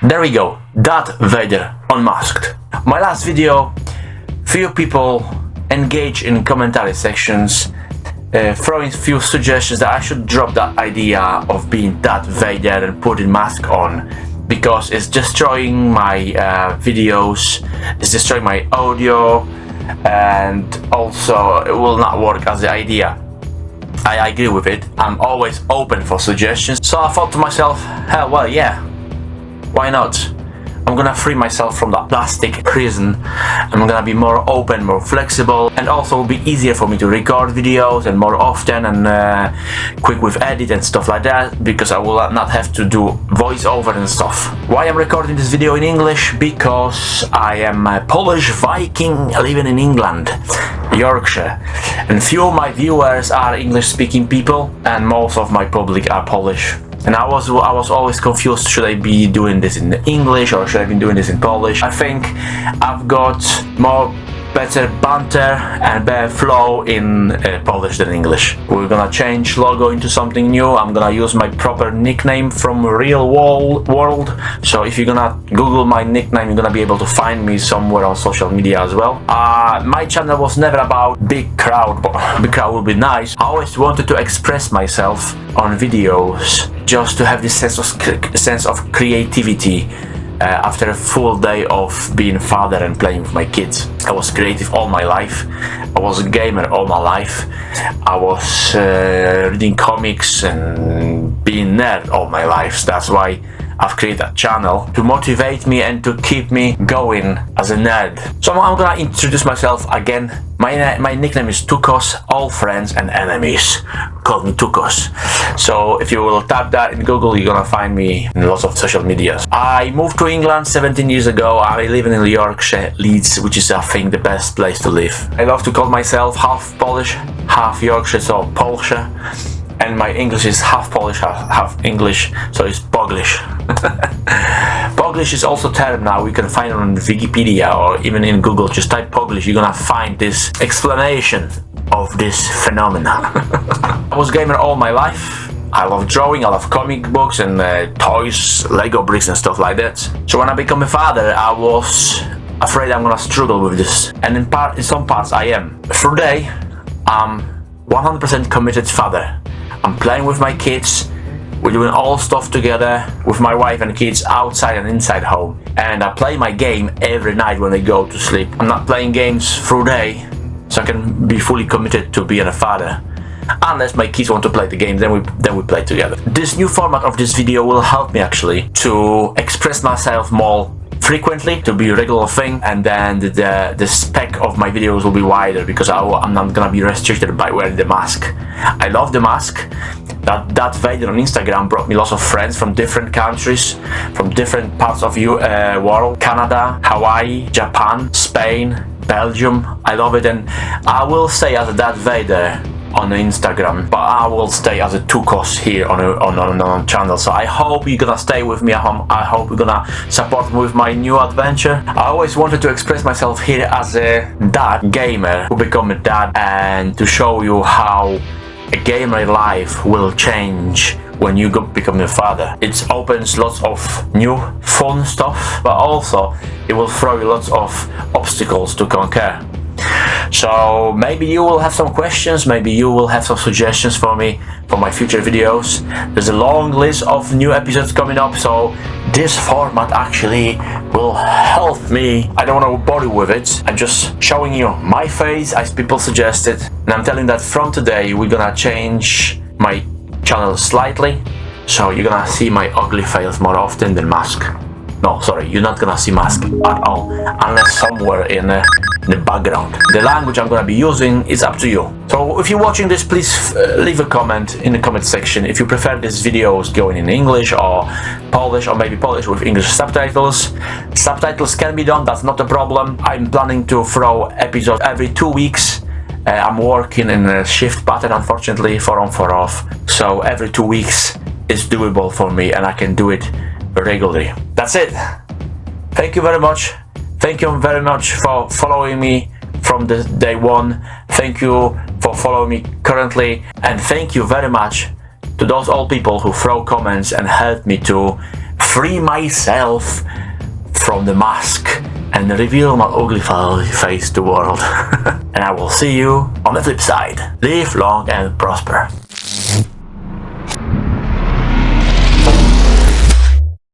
There we go. Darth Vader unmasked. My last video, few people engage in commentary sections uh, throwing few suggestions that I should drop that idea of being Darth Vader and putting mask on because it's destroying my uh, videos, it's destroying my audio and also it will not work as the idea. I agree with it. I'm always open for suggestions. So I thought to myself, hell, well, yeah, why not? I'm gonna free myself from that plastic prison. I'm gonna be more open, more flexible, and also will be easier for me to record videos and more often and uh, quick with edit and stuff like that because I will not have to do voiceover and stuff. Why I'm recording this video in English? Because I am a Polish Viking living in England, Yorkshire, and few of my viewers are English-speaking people, and most of my public are Polish and I was I was always confused should I be doing this in English or should I be doing this in Polish? I think I've got more better banter and better flow in uh, Polish than English. We're gonna change logo into something new. I'm gonna use my proper nickname from real world. So if you're gonna Google my nickname, you're gonna be able to find me somewhere on social media as well. Uh, my channel was never about big crowd, but big crowd would be nice. I always wanted to express myself on videos just to have this sense of sense of creativity after a full day of being father and playing with my kids. I was creative all my life. I was a gamer all my life. I was uh, reading comics and being nerd all my life. That's why I've created a channel to motivate me and to keep me going as a nerd. So I'm gonna introduce myself again. My, my nickname is Tukos, all friends and enemies call me Tukos. So if you will tap that in Google, you're gonna find me in lots of social medias. I moved to England 17 years ago. I live in Yorkshire, Leeds, which is I think the best place to live. I love to call myself half Polish, half Yorkshire, so Polsche and my English is half Polish, half, half English, so it's Poglish. Poglish is also term now, you can find it on Wikipedia or even in Google, just type Poglish, you're gonna find this explanation of this phenomena. I was gamer all my life. I love drawing, I love comic books and uh, toys, Lego bricks and stuff like that. So when I became a father, I was afraid I'm gonna struggle with this. And in part, in some parts I am. Today, I'm 100% committed father. I'm playing with my kids. We're doing all stuff together with my wife and kids outside and inside home. And I play my game every night when they go to sleep. I'm not playing games through day, so I can be fully committed to being a father. Unless my kids want to play the game, then we then we play together. This new format of this video will help me actually to express myself more frequently to be a regular thing and then the, the, the spec of my videos will be wider because I, am not gonna be restricted by wearing the mask. I love the mask. That, that Vader on Instagram brought me lots of friends from different countries, from different parts of the uh, world. Canada, Hawaii, Japan, Spain, Belgium. I love it and I will stay as a Darth Vader on Instagram but I will stay as a Tukos here on a, on, on, on channel so I hope you're gonna stay with me at home. I hope you're gonna support me with my new adventure I always wanted to express myself here as a dad gamer who become a dad and to show you how a gamer life will change when you become a father. It opens lots of new fun stuff, but also it will throw you lots of obstacles to conquer. So maybe you will have some questions, maybe you will have some suggestions for me for my future videos. There's a long list of new episodes coming up, so this format actually will help me. I don't want to bother with it. I'm just showing you my face as people suggested. And I'm telling that from today we're gonna change my channel slightly. So you're gonna see my ugly face more often than mask. No, sorry, you're not gonna see mask at all. Unless somewhere in uh, the background. The language I'm gonna be using is up to you. So if you're watching this, please uh, leave a comment in the comment section if you prefer these videos going in English or Polish or maybe Polish with English subtitles. Subtitles can be done, that's not a problem. I'm planning to throw episodes every two weeks. Uh, I'm working in a shift pattern, unfortunately, four on, four off. So every two weeks is doable for me and I can do it regularly. That's it. Thank you very much. Thank you very much for following me from the day one. Thank you for following me currently. And thank you very much to those old people who throw comments and help me to free myself from the mask and reveal my ugly face to the world. and I will see you on the flip side. Live long and prosper.